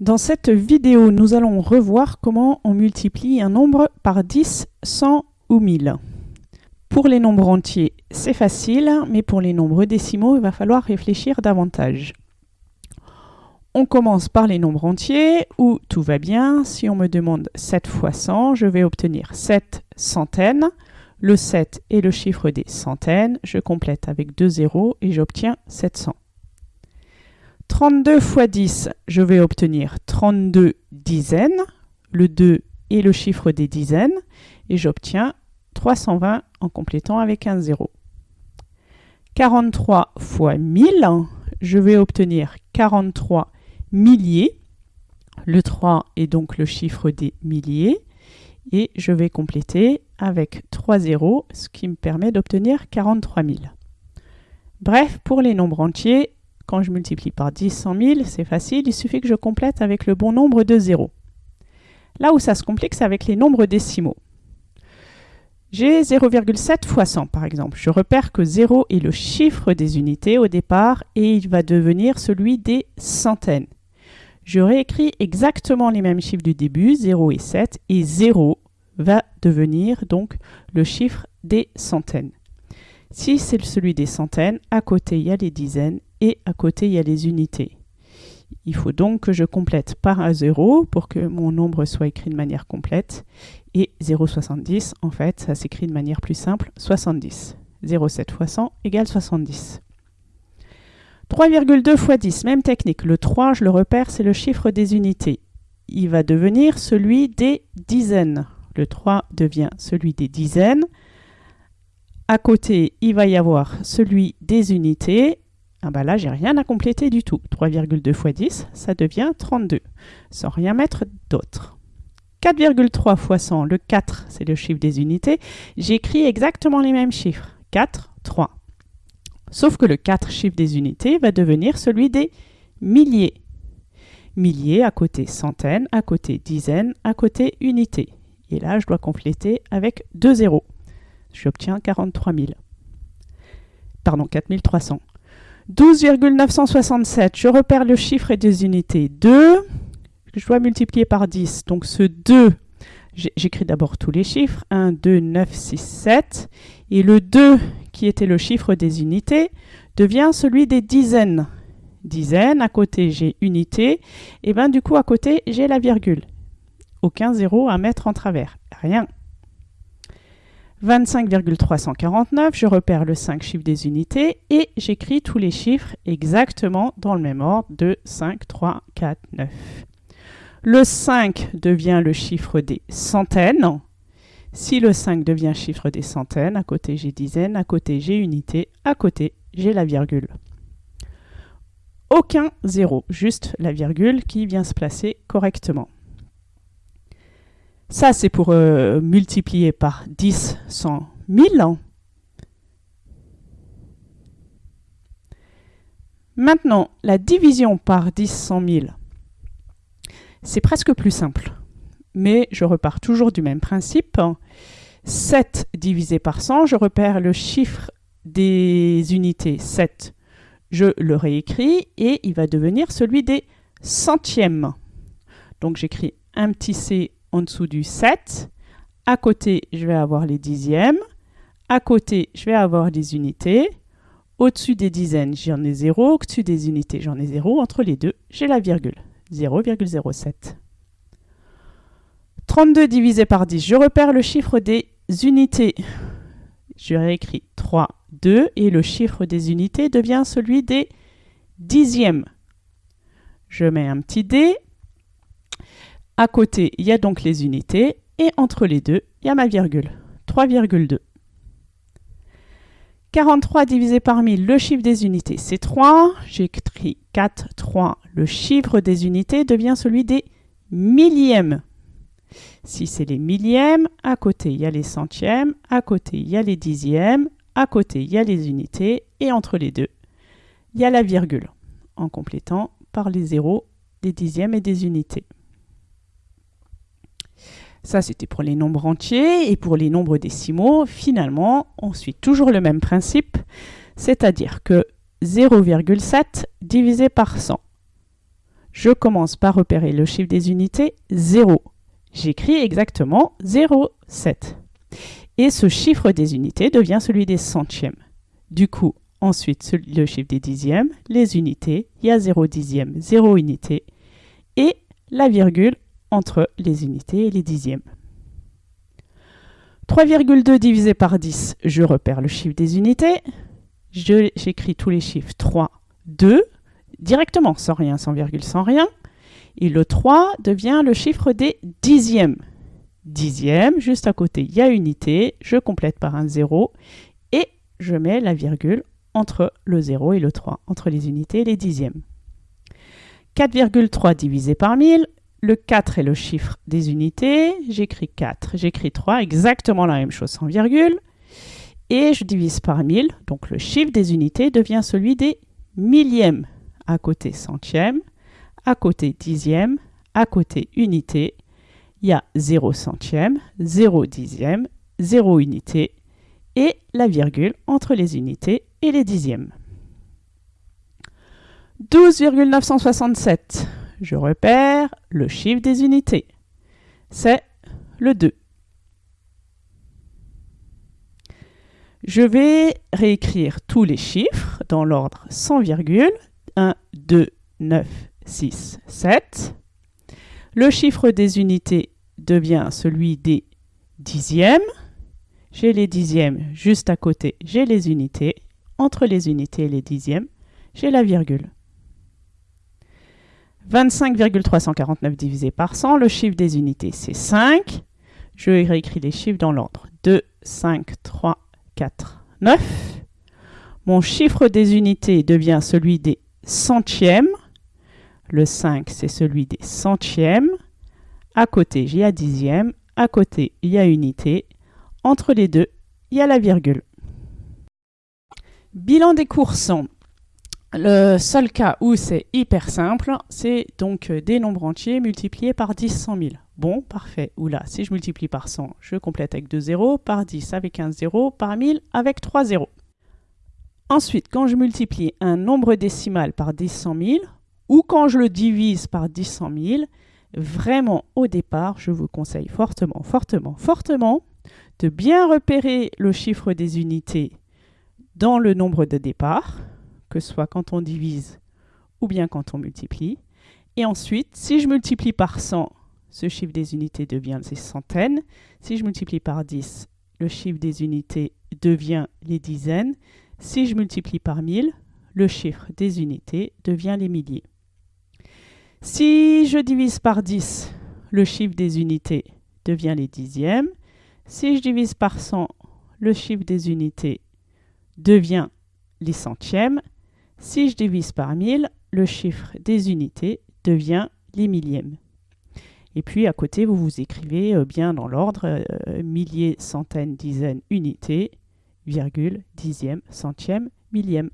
Dans cette vidéo, nous allons revoir comment on multiplie un nombre par 10, 100 ou 1000. Pour les nombres entiers, c'est facile, mais pour les nombres décimaux, il va falloir réfléchir davantage. On commence par les nombres entiers, où tout va bien. Si on me demande 7 fois 100, je vais obtenir 7 centaines. Le 7 est le chiffre des centaines. Je complète avec 2 zéros et j'obtiens 700. 32 fois 10, je vais obtenir 32 dizaines. Le 2 est le chiffre des dizaines. Et j'obtiens 320 en complétant avec un 0. 43 fois 1000, je vais obtenir 43 milliers. Le 3 est donc le chiffre des milliers. Et je vais compléter avec 3 zéros, ce qui me permet d'obtenir 43 000. Bref, pour les nombres entiers, quand je multiplie par 10, 100 000, c'est facile, il suffit que je complète avec le bon nombre de zéros. Là où ça se complique, c'est avec les nombres décimaux. J'ai 0,7 fois 100 par exemple. Je repère que 0 est le chiffre des unités au départ et il va devenir celui des centaines. Je réécris exactement les mêmes chiffres du début, 0 et 7, et 0 va devenir donc le chiffre des centaines. Si c'est celui des centaines, à côté il y a les dizaines et à côté il y a les unités. Il faut donc que je complète par un 0 pour que mon nombre soit écrit de manière complète. Et 0,70, en fait, ça s'écrit de manière plus simple, 70. 0,7 fois 100 égale 70. 3,2 fois 10, même technique. Le 3, je le repère, c'est le chiffre des unités. Il va devenir celui des dizaines. Le 3 devient celui des dizaines. À côté, il va y avoir celui des unités. Ah bah là, j'ai rien à compléter du tout. 3,2 fois 10, ça devient 32, sans rien mettre d'autre. 4,3 fois 100, le 4, c'est le chiffre des unités. J'écris exactement les mêmes chiffres. 4, 3. Sauf que le 4 chiffre des unités va devenir celui des milliers. Milliers à côté centaines, à côté dizaines, à côté unités. Et là, je dois compléter avec 2 zéros. J'obtiens 43 000. Pardon, 4300. 12,967, je repère le chiffre et des unités 2, je dois multiplier par 10. Donc ce 2, j'écris d'abord tous les chiffres, 1, 2, 9, 6, 7. Et le 2, qui était le chiffre des unités, devient celui des dizaines. Dizaines, à côté j'ai unité, et bien du coup à côté j'ai la virgule. Aucun zéro à mettre en travers, rien. 25,349, je repère le 5 chiffres des unités et j'écris tous les chiffres exactement dans le même ordre de 5, 3, 4, 9. Le 5 devient le chiffre des centaines. Si le 5 devient chiffre des centaines, à côté j'ai dizaines, à côté j'ai unité, à côté j'ai la virgule. Aucun zéro, juste la virgule qui vient se placer correctement. Ça, c'est pour euh, multiplier par 10, 100, 1000. Maintenant, la division par 10, 100 000, c'est presque plus simple. Mais je repars toujours du même principe. 7 divisé par 100, je repère le chiffre des unités 7. Je le réécris et il va devenir celui des centièmes. Donc j'écris un petit c en dessous du 7. À côté, je vais avoir les dixièmes. À côté, je vais avoir des unités. Au-dessus des dizaines, j'en ai 0. Au-dessus des unités, j'en ai 0. Entre les deux, j'ai la virgule. 0,07. 32 divisé par 10. Je repère le chiffre des unités. Je réécris 3, 2 et le chiffre des unités devient celui des dixièmes. Je mets un petit D à côté, il y a donc les unités, et entre les deux, il y a ma virgule, 3,2. 43 divisé par 1000, le chiffre des unités, c'est 3. J'écris 4, 3. Le chiffre des unités devient celui des millièmes. Si c'est les millièmes, à côté, il y a les centièmes, à côté, il y a les dixièmes, à côté, il y a les unités, et entre les deux, il y a la virgule, en complétant par les zéros des dixièmes et des unités. Ça, c'était pour les nombres entiers. Et pour les nombres décimaux, finalement, on suit toujours le même principe, c'est-à-dire que 0,7 divisé par 100. je commence par repérer le chiffre des unités 0. J'écris exactement 0,7. Et ce chiffre des unités devient celui des centièmes. Du coup, ensuite, le chiffre des dixièmes, les unités, il y a 0 dixième, 0 unité, et la virgule entre les unités et les dixièmes. 3,2 divisé par 10, je repère le chiffre des unités. J'écris tous les chiffres 3, 2, directement, sans rien, sans virgule, sans rien. Et le 3 devient le chiffre des dixièmes. Dixième, juste à côté, il y a unité, je complète par un 0 et je mets la virgule entre le 0 et le 3, entre les unités et les dixièmes. 4,3 divisé par 1000, le 4 est le chiffre des unités, j'écris 4, j'écris 3, exactement la même chose sans virgule, et je divise par 1000, donc le chiffre des unités devient celui des millièmes, à côté centième, à côté dixième, à côté unité, il y a 0 centième, 0 dixième, 0 unité, et la virgule entre les unités et les dixièmes. 12,967 je repère le chiffre des unités. C'est le 2. Je vais réécrire tous les chiffres dans l'ordre sans virgule. 1, 2, 9, 6, 7. Le chiffre des unités devient celui des dixièmes. J'ai les dixièmes juste à côté, j'ai les unités. Entre les unités et les dixièmes, j'ai la virgule. 25,349 divisé par 100, le chiffre des unités c'est 5. Je réécris les chiffres dans l'ordre. 2, 5, 3, 4, 9. Mon chiffre des unités devient celui des centièmes. Le 5, c'est celui des centièmes. À côté, j'ai un dixième. À côté, il y a unité. Entre les deux, il y a la virgule. Bilan des courses. Le seul cas où c'est hyper simple, c'est donc euh, des nombres entiers multipliés par 10 100 000. Bon, parfait. Oula, si je multiplie par 100, je complète avec 2 zéros, par 10 avec un zéro, par 1000 avec 3 zéros. Ensuite, quand je multiplie un nombre décimal par 10 100 000, ou quand je le divise par 10 100 000, vraiment au départ, je vous conseille fortement, fortement, fortement de bien repérer le chiffre des unités dans le nombre de départ, que ce soit quand on divise ou bien quand on multiplie. Et ensuite, si je multiplie par 100, ce chiffre des unités devient les centaines. Si je multiplie par 10, le chiffre des unités devient les dizaines. Si je multiplie par 1000, le chiffre des unités devient les milliers. Si je divise par 10, le chiffre des unités devient les dixièmes. Si je divise par 100, le chiffre des unités devient les centièmes. Si je divise par 1000, le chiffre des unités devient les millièmes. Et puis à côté, vous vous écrivez euh, bien dans l'ordre euh, milliers, centaines, dizaines, unités, virgule, dixième, centième, millième.